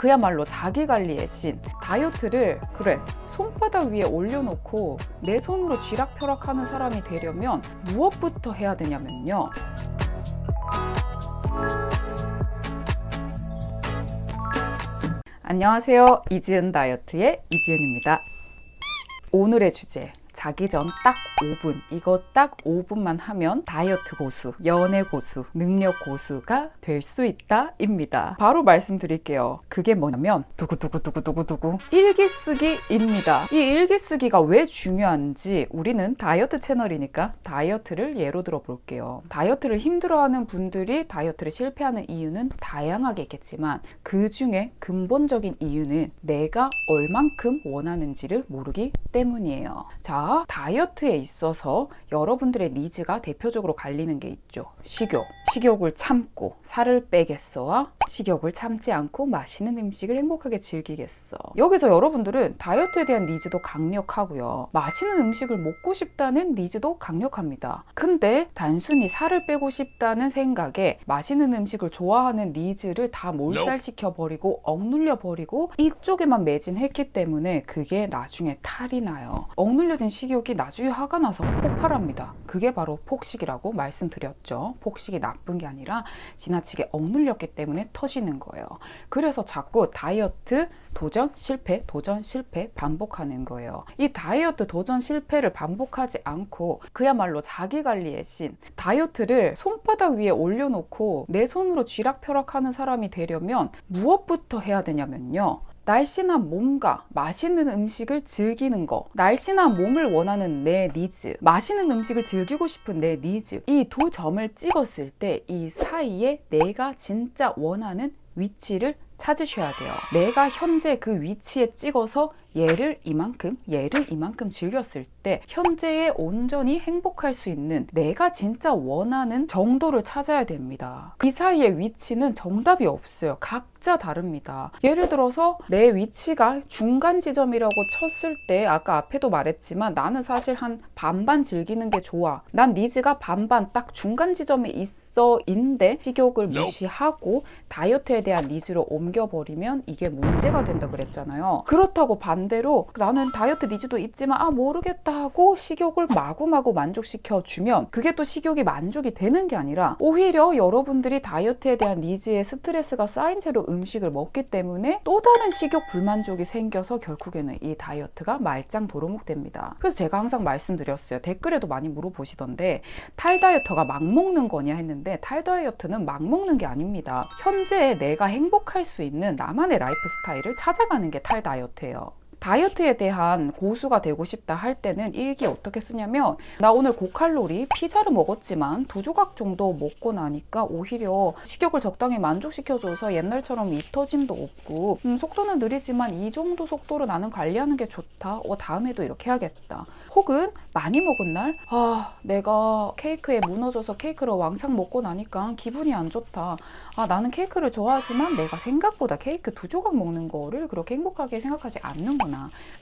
그야말로 자기관리의 신. 다이어트를 그래 손바닥 위에 올려놓고 내 손으로 쥐락펴락하는 사람이 되려면 무엇부터 해야 되냐면요. 안녕하세요. 이지은 다이어트의 이지은입니다. 오늘의 주제 자기 전 딱 5분. 이거 딱 5분만 하면 다이어트 고수, 연애 고수, 능력 고수가 될 수 있다 입니다. 바로 말씀드릴게요. 그게 뭐냐면 두구두구두구두구두구 일기 쓰기 입니다. 이 일기 쓰기가 왜 중요한지 우리는 다이어트 채널이니까 다이어트를 예로 들어 볼게요. 다이어트를 힘들어하는 분들이 다이어트를 실패하는 이유는 다양하게 있겠지만 그 중에 근본적인 이유는 내가 얼만큼 원하는지를 모르기 때문이에요. 자 다이어트에 있어서 여러분들의 needs가 대표적으로 갈리는 게 있죠. 식욕 식욕을 참고 살을 빼겠어와 식욕을 참지 않고 맛있는 음식을 행복하게 즐기겠어. 여기서 여러분들은 다이어트에 대한 needs도 강력하고요. 맛있는 음식을 먹고 싶다는 needs도 강력합니다. 근데 단순히 살을 빼고 싶다는 생각에 맛있는 음식을 좋아하는 needs를 다 몰살시켜 버리고 억눌려 버리고 이쪽에만 매진했기 때문에 그게 나중에 탈이 나요. 억눌려진 식욕이 나중에 화가 나서 폭발합니다. 그게 바로 폭식이라고 말씀드렸죠. 폭식이 나쁜 게 아니라 지나치게 억눌렸기 때문에 터지는 거예요. 그래서 자꾸 다이어트 도전 실패 도전 실패 반복하는 거예요. 이 다이어트 도전 실패를 반복하지 않고 그야말로 자기관리의 신 다이어트를 손바닥 위에 올려놓고 내 손으로 쥐락펴락 하는 사람이 되려면 무엇부터 해야 되냐면요 날씬한 몸과 맛있는 음식을 즐기는 거. 날씬한 몸을 원하는 내 니즈 맛있는 음식을 즐기고 싶은 내 니즈. 이 두 점을 찍었을 때 이 사이에 내가 진짜 원하는 위치를 찾으셔야 돼요. 내가 현재 그 위치에 찍어서 얘를 이만큼 얘를 이만큼 즐겼을 때 현재에 온전히 행복할 수 있는 내가 진짜 원하는 정도를 찾아야 됩니다. 이 사이의 위치는 정답이 없어요. 각자 다릅니다. 예를 들어서 내 위치가 중간 지점이라고 쳤을 때 아까 앞에도 말했지만 나는 사실 한 반반 즐기는 게 좋아. 난 needs가 반반 딱 중간 지점에 있어 인데 식욕을 무시하고 다이어트에 대한 needs로 옮겨버리면 이게 문제가 된다 그랬잖아요. 그렇다고 반 반대로 나는 다이어트 needs도 있지만 아 모르겠다 하고 식욕을 마구마구 만족시켜 주면 그게 또 식욕이 만족이 되는 게 아니라 오히려 여러분들이 다이어트에 대한 needs에 스트레스가 쌓인 채로 음식을 먹기 때문에 또 다른 식욕 불만족이 생겨서 결국에는 이 다이어트가 말짱 도루묵 됩니다. 그래서 제가 항상 말씀드렸어요. 댓글에도 많이 물어보시던데 탈다이어터가 막 먹는 거냐? 했는데 탈다이어트는 막 먹는 게 아닙니다. 현재 내가 행복할 수 있는 나만의 라이프 스타일을 찾아가는 게 탈다이어트예요 다이어트에 대한 고수가 되고 싶다 할 때는 일기 어떻게 쓰냐면 나 오늘 고칼로리 피자를 먹었지만 두 조각 정도 먹고 나니까 오히려 식욕을 적당히 만족시켜줘서 옛날처럼 이 터짐도 없고 음, 속도는 느리지만 이 정도 속도로 나는 관리하는 게 좋다. 어 다음에도 이렇게 해야겠다. 혹은 많이 먹은 날 아 내가 케이크에 무너져서 케이크를 왕창 먹고 나니까 기분이 안 좋다. 아 나는 케이크를 좋아하지만 내가 생각보다 케이크 두 조각 먹는 거를 그렇게 행복하게 생각하지 않는구나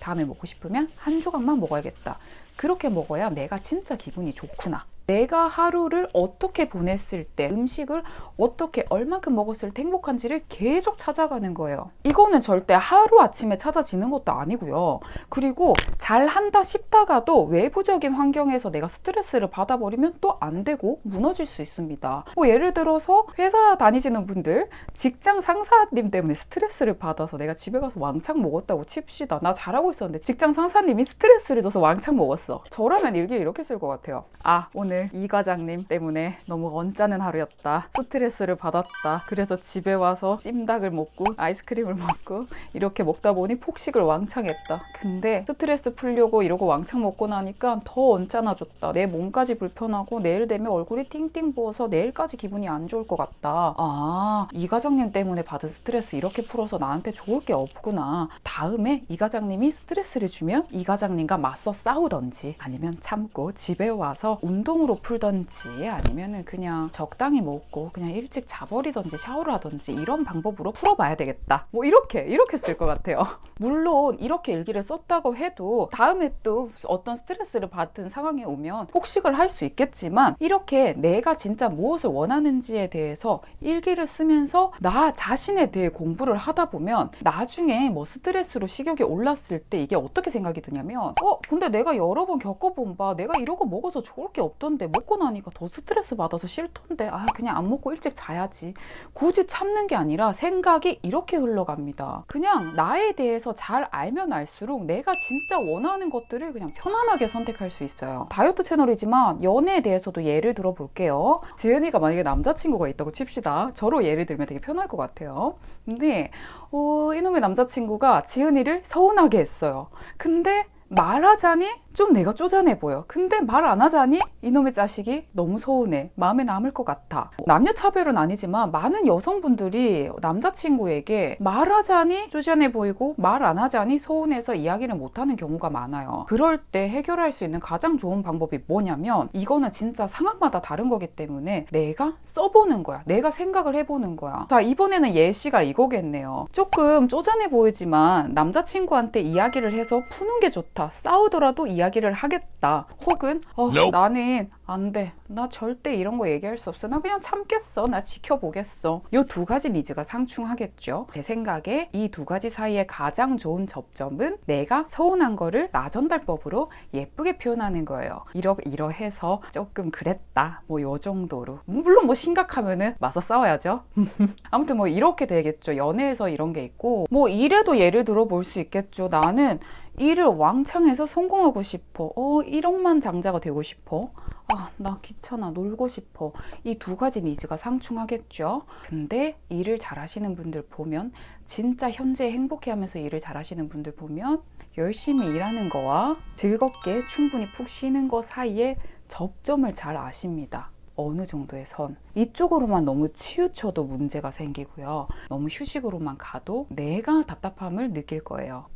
다음에 먹고 싶으면 한 조각만 먹어야겠다. 그렇게 먹어야 내가 진짜 기분이 좋구나 내가 하루를 어떻게 보냈을 때 음식을 어떻게 얼만큼 먹었을 때 행복한지를 계속 찾아가는 거예요. 이거는 절대 하루아침에 찾아지는 것도 아니고요. 그리고 잘한다 싶다가도 외부적인 환경에서 내가 스트레스를 받아버리면 또 안 되고 무너질 수 있습니다. 뭐 예를 들어서 회사 다니시는 분들 직장 상사님 때문에 스트레스를 받아서 내가 집에 가서 왕창 먹었다고 칩시다. 나 잘하고 있었는데 직장 상사님이 스트레스를 줘서 왕창 먹었어. 저라면 일기를 이렇게 쓸 것 같아요. 아 오늘 오늘 이 과장님 때문에 너무 언짢은 하루였다. 스트레스를 받았다. 그래서 집에 와서 찜닭을 먹고 아이스크림을 먹고 이렇게 먹다 보니 폭식을 왕창 했다. 근데 스트레스 풀려고 이러고 왕창 먹고 나니까 더 언짢아졌다. 내 몸까지 불편하고 내일 되면 얼굴이 팅팅 부어서 내일까지 기분이 안 좋을 것 같다. 아 이 과장님 때문에 받은 스트레스 이렇게 풀어서 나한테 좋을 게 없구나. 다음에 이 과장님이 스트레스를 주면 이 과장님과 맞서 싸우던지 아니면 참고 집에 와서 운동을 약으로 풀던지 아니면은 그냥 적당히 먹고 그냥 일찍 자버리던지 샤워를 하던지 이런 방법으로 풀어봐야 되겠다. 뭐 이렇게 이렇게 쓸 것 같아요. 물론 이렇게 일기를 썼다고 해도 다음에 또 어떤 스트레스를 받은 상황이 오면 폭식을 할 수 있겠지만 이렇게 내가 진짜 무엇을 원하는지에 대해서 일기를 쓰면서 나 자신에 대해 공부를 하다 보면 나중에 뭐 스트레스로 식욕이 올랐을 때 이게 어떻게 생각이 드냐면 어 근데 내가 여러 번 겪어본 바 내가 이러고 먹어서 좋을 게 없던 데 먹고 나니까 더 스트레스 받아서 싫던데 아 그냥 안 먹고 일찍 자야지. 굳이 참는 게 아니라 생각이 이렇게 흘러갑니다. 그냥 나에 대해서 잘 알면 알수록 내가 진짜 원하는 것들을 그냥 편안하게 선택할 수 있어요. 다이어트 채널이지만 연애에 대해서도 예를 들어 볼게요. 지은이가 만약에 남자친구가 있다고 칩시다. 저로 예를 들면 되게 편할 것 같아요. 근데 어, 이놈의 남자친구가 지은이를 서운하게 했어요. 근데 말하자니 좀 내가 쪼잔해 보여. 근데 말 안 하자니 이놈의 자식이 너무 서운해. 마음에 남을 것 같아. 남녀 차별은 아니지만 많은 여성분들이 남자친구에게 말하자니 쪼잔해 보이고 말 안 하자니 서운해서 이야기를 못하는 경우가 많아요. 그럴 때 해결할 수 있는 가장 좋은 방법이 뭐냐면 이거는 진짜 상황마다 다른 거기 때문에 내가 써보는 거야. 내가 생각을 해보는 거야. 자 이번에는 예시가 이거겠네요. 조금 쪼잔해 보이지만 남자친구한테 이야기를 해서 푸는 게 좋다. 싸우더라도 이야기를 하겠다. 혹은 어, Nope. 나는 안 돼. 나 절대 이런 거 얘기할 수 없어. 나 그냥 참겠어. 나 지켜보겠어. 요 두 가지 니즈가 상충하겠죠. 제 생각에 이 두 가지 사이에 가장 좋은 접점은 내가 서운한 거를 나전달법으로 예쁘게 표현하는 거예요. 이러 이러해서 조금 그랬다. 뭐 요 정도로. 물론 뭐 심각하면은 맞서 싸워야죠. 아무튼 뭐 이렇게 되겠죠. 연애에서 이런 게 있고 뭐 일에도 예를 들어 볼 수 있겠죠. 나는 일을 왕창 해서 성공하고 싶어. 어, 1억만 장자가 되고 싶어. 아, 나 귀찮아. 놀고 싶어. 이 두 가지 니즈가 상충하겠죠. 근데 일을 잘 하시는 분들 보면, 진짜 현재 행복해 하면서 일을 잘 하시는 분들 보면, 열심히 일하는 거와 즐겁게 충분히 푹 쉬는 거 사이에 접점을 잘 아십니다. 어느 정도의 선. 이쪽으로만 너무 치우쳐도 문제가 생기고요. 너무 휴식으로만 가도 내가 답답함을 느낄 거예요.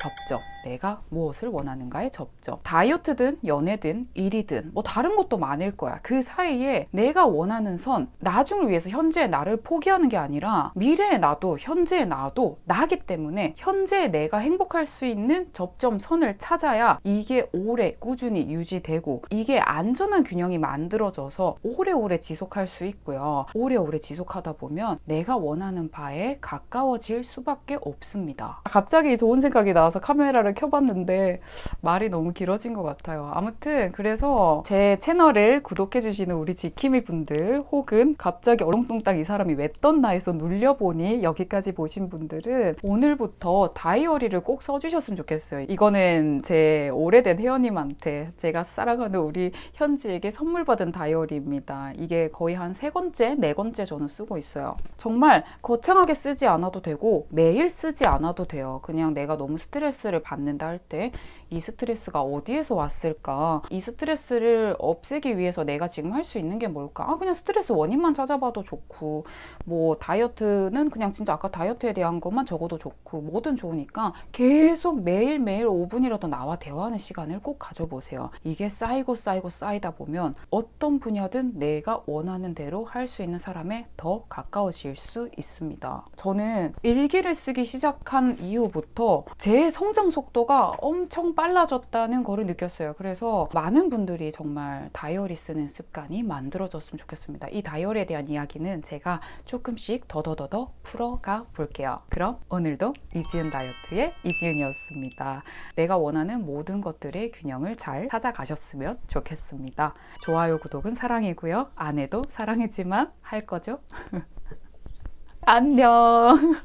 접점. 내가 무엇을 원하는가의 접점. 다이어트든 연애든 일이든 뭐 다른 것도 많을 거야. 그 사이에 내가 원하는 선, 나중을 위해서 현재의 나를 포기하는 게 아니라 미래의 나도 현재의 나도 나기 때문에 현재의 내가 행복할 수 있는 접점 선을 찾아야 이게 오래 꾸준히 유지되고 이게 안전한 균형이 만들어져서 오래오래 지속할 수 있고요. 오래오래 지속하다 보면 내가 원하는 바에 가까워질 수밖에 없습니다. 갑자기 좋은 생각이 나 와서 카메라를 켜봤는데 말이 너무 길어진 것 같아요. 아무튼 그래서 제 채널을 구독해주시는 우리 지킴이 분들 혹은 갑자기 어렁뚱땅 이 사람이 왜 떴나 해서 눌려보니 여기까지 보신 분들은 오늘부터 다이어리를 꼭 써주셨으면 좋겠어요. 이거는 제 오래된 회원님한테 제가 사랑하는 우리 현지에게 선물 받은 다이어리입니다. 이게 거의 한 세 번째, 네 번째 저는 쓰고 있어요. 정말 거창하게 쓰지 않아도 되고 매일 쓰지 않아도 돼요. 그냥 내가 너무 스트레스 를 받는다 할 때 이 스트레스가 어디에서 왔을까? 이 스트레스를 없애기 위해서 내가 지금 할 수 있는 게 뭘까? 아, 그냥 스트레스 원인만 찾아봐도 좋고, 뭐, 다이어트는 그냥 진짜 아까 다이어트에 대한 것만 적어도 좋고, 뭐든 좋으니까 계속 매일매일 5분이라도 나와 대화하는 시간을 꼭 가져보세요. 이게 쌓이고 쌓이고 쌓이다 보면 어떤 분야든 내가 원하는 대로 할 수 있는 사람에 더 가까워질 수 있습니다. 저는 일기를 쓰기 시작한 이후부터 제 성장 속도가 엄청 빨라졌다는 거를 느꼈어요. 그래서 많은 분들이 정말 다이어리 쓰는 습관이 만들어졌으면 좋겠습니다. 이 다이어리에 대한 이야기는 제가 조금씩 더더더더 풀어가 볼게요. 그럼 오늘도 이지은 다이어트의 이지은이었습니다. 내가 원하는 모든 것들의 균형을 잘 찾아가셨으면 좋겠습니다. 좋아요, 구독은 사랑이고요. 안 해도 사랑이지만 할 거죠? 안녕.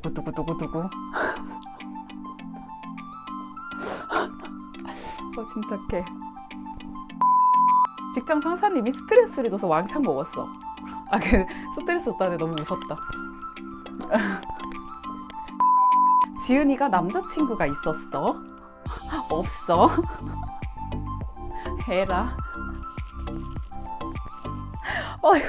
두구두구두구두구. 어, 침착해. 직장 상사님이 스트레스를 줘서 왕창 먹었어. 아, 그 스트레스 줬다는데 너무 무섭다. 지은이가 남자친구가 있었어? 없어? 해라. 어휴.